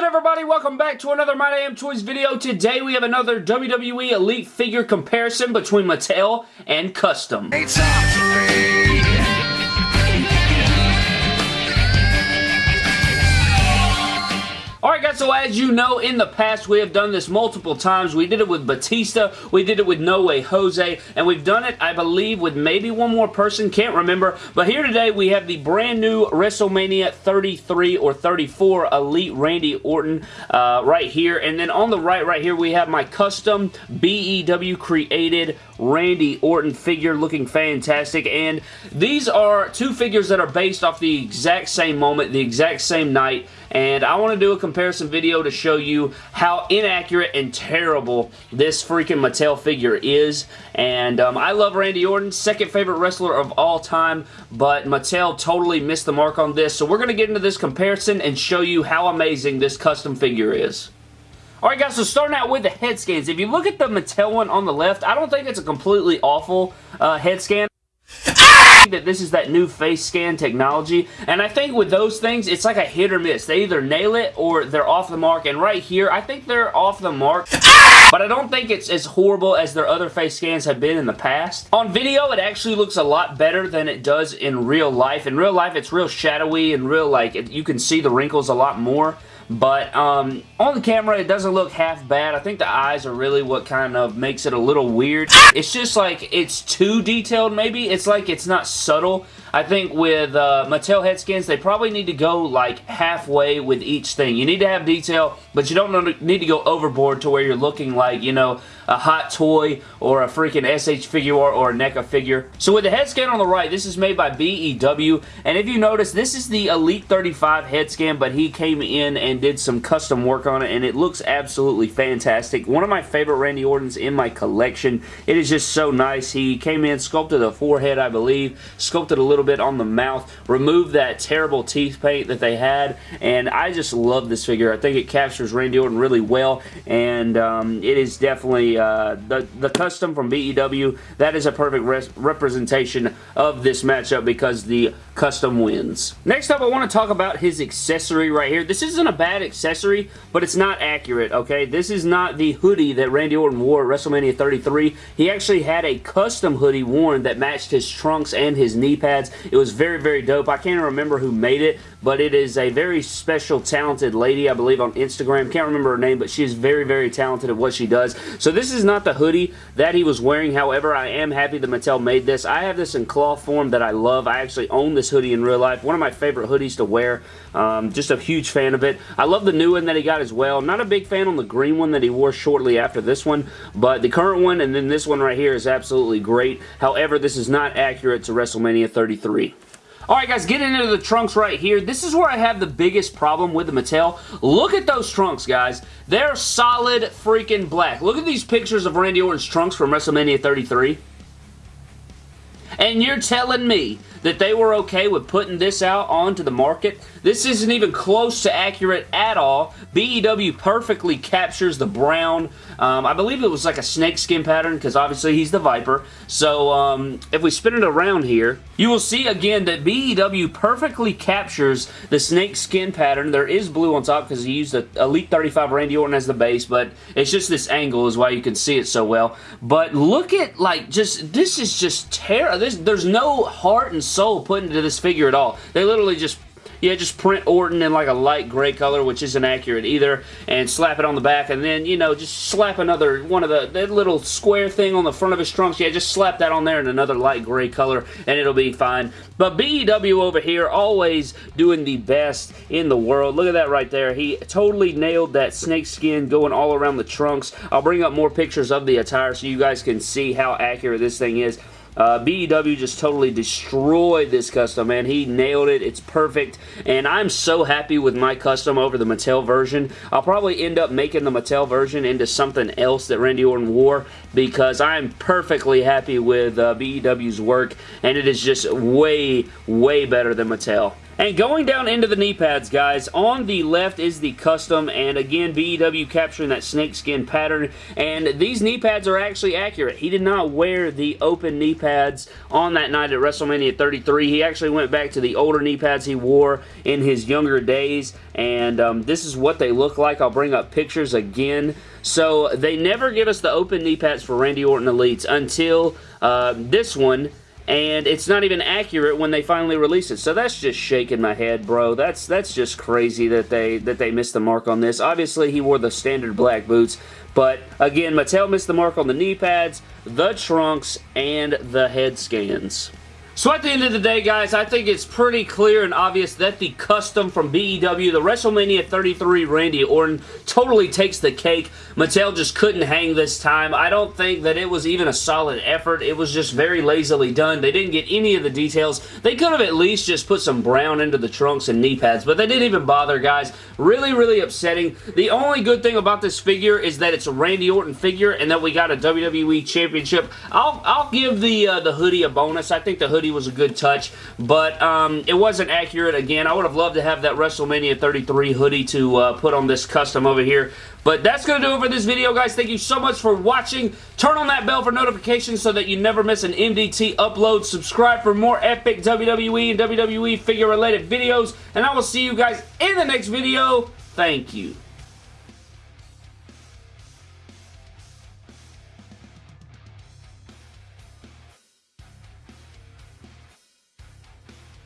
good everybody? Welcome back to another My Damn Toys video. Today we have another WWE Elite figure comparison between Mattel and Custom. So as you know, in the past we have done this multiple times. We did it with Batista, we did it with No Way Jose, and we've done it, I believe, with maybe one more person, can't remember. But here today we have the brand new WrestleMania 33 or 34 Elite Randy Orton uh, right here. And then on the right, right here, we have my custom BEW created Randy Orton figure looking fantastic. And these are two figures that are based off the exact same moment, the exact same night. And I want to do a comparison video to show you how inaccurate and terrible this freaking Mattel figure is. And um, I love Randy Orton, second favorite wrestler of all time, but Mattel totally missed the mark on this. So we're going to get into this comparison and show you how amazing this custom figure is. Alright guys, so starting out with the head scans. If you look at the Mattel one on the left, I don't think it's a completely awful uh, head scan that this is that new face scan technology and I think with those things it's like a hit or miss they either nail it or they're off the mark and right here I think they're off the mark ah! but I don't think it's as horrible as their other face scans have been in the past. On video, it actually looks a lot better than it does in real life. In real life, it's real shadowy and real, like, it, you can see the wrinkles a lot more. But um, on the camera, it doesn't look half bad. I think the eyes are really what kind of makes it a little weird. It's just like it's too detailed maybe. It's like it's not subtle. I think with uh, Mattel head scans, they probably need to go like halfway with each thing. You need to have detail, but you don't need to go overboard to where you're looking like, you know, a hot toy or a freaking SH figure or a NECA figure. So with the head scan on the right, this is made by BEW, and if you notice, this is the Elite 35 head scan, but he came in and did some custom work on it, and it looks absolutely fantastic. One of my favorite Randy Ortons in my collection. It is just so nice. He came in, sculpted the forehead, I believe, sculpted a little bit on the mouth, removed that terrible teeth paint that they had, and I just love this figure. I think it captures Randy Orton really well, and um, it is definitely uh, the, the custom from BEW, that is a perfect representation of this matchup because the custom wins. Next up, I want to talk about his accessory right here. This isn't a bad accessory, but it's not accurate, okay? This is not the hoodie that Randy Orton wore at WrestleMania 33. He actually had a custom hoodie worn that matched his trunks and his knee pads. It was very, very dope. I can't remember who made it, but it is a very special, talented lady, I believe, on Instagram. Can't remember her name, but she is very, very talented at what she does. So this is not the hoodie that he was wearing. However, I am happy that Mattel made this. I have this in cloth form that I love. I actually own this hoodie in real life. One of my favorite hoodies to wear. Um, just a huge fan of it. I love the new one that he got as well. Not a big fan on the green one that he wore shortly after this one, but the current one and then this one right here is absolutely great. However, this is not accurate to WrestleMania 33. Alright guys, getting into the trunks right here. This is where I have the biggest problem with the Mattel. Look at those trunks, guys. They're solid freaking black. Look at these pictures of Randy Orton's trunks from WrestleMania 33. And you're telling me that they were okay with putting this out onto the market. This isn't even close to accurate at all. BEW perfectly captures the brown. Um, I believe it was like a snake skin pattern because obviously he's the Viper. So um, if we spin it around here, you will see again that BEW perfectly captures the snake skin pattern. There is blue on top because he used the Elite 35 Randy Orton as the base, but it's just this angle is why you can see it so well. But look at like just, this is just terrible. There's no heart and soul put into this figure at all. They literally just yeah, just print Orton in like a light gray color, which isn't accurate either, and slap it on the back, and then, you know, just slap another, one of the, that little square thing on the front of his trunks, yeah, just slap that on there in another light gray color, and it'll be fine. But BEW over here, always doing the best in the world. Look at that right there. He totally nailed that snake skin going all around the trunks. I'll bring up more pictures of the attire so you guys can see how accurate this thing is. Uh, BEW just totally destroyed this custom, man. He nailed it. It's perfect. And I'm so happy with my custom over the Mattel version. I'll probably end up making the Mattel version into something else that Randy Orton wore because I'm perfectly happy with uh, BEW's work. And it is just way, way better than Mattel. And going down into the knee pads, guys, on the left is the custom, and again, BEW capturing that snakeskin pattern, and these knee pads are actually accurate. He did not wear the open knee pads on that night at WrestleMania 33. He actually went back to the older knee pads he wore in his younger days, and um, this is what they look like. I'll bring up pictures again. So they never give us the open knee pads for Randy Orton Elites until uh, this one, and it's not even accurate when they finally release it. So that's just shaking my head, bro. That's that's just crazy that they that they missed the mark on this. Obviously, he wore the standard black boots, but again, Mattel missed the mark on the knee pads, the trunks, and the head scans. So at the end of the day, guys, I think it's pretty clear and obvious that the custom from BEW, the WrestleMania 33 Randy Orton, totally takes the cake. Mattel just couldn't hang this time. I don't think that it was even a solid effort. It was just very lazily done. They didn't get any of the details. They could have at least just put some brown into the trunks and knee pads, but they didn't even bother, guys. Really, really upsetting. The only good thing about this figure is that it's a Randy Orton figure and that we got a WWE Championship. I'll, I'll give the, uh, the hoodie a bonus. I think the hoodie was a good touch, but um, it wasn't accurate again. I would have loved to have that WrestleMania 33 hoodie to uh, put on this custom over here. But that's going to do it for this video, guys. Thank you so much for watching. Turn on that bell for notifications so that you never miss an MDT upload. Subscribe for more epic WWE and WWE figure-related videos. And I will see you guys in the next video. Thank you.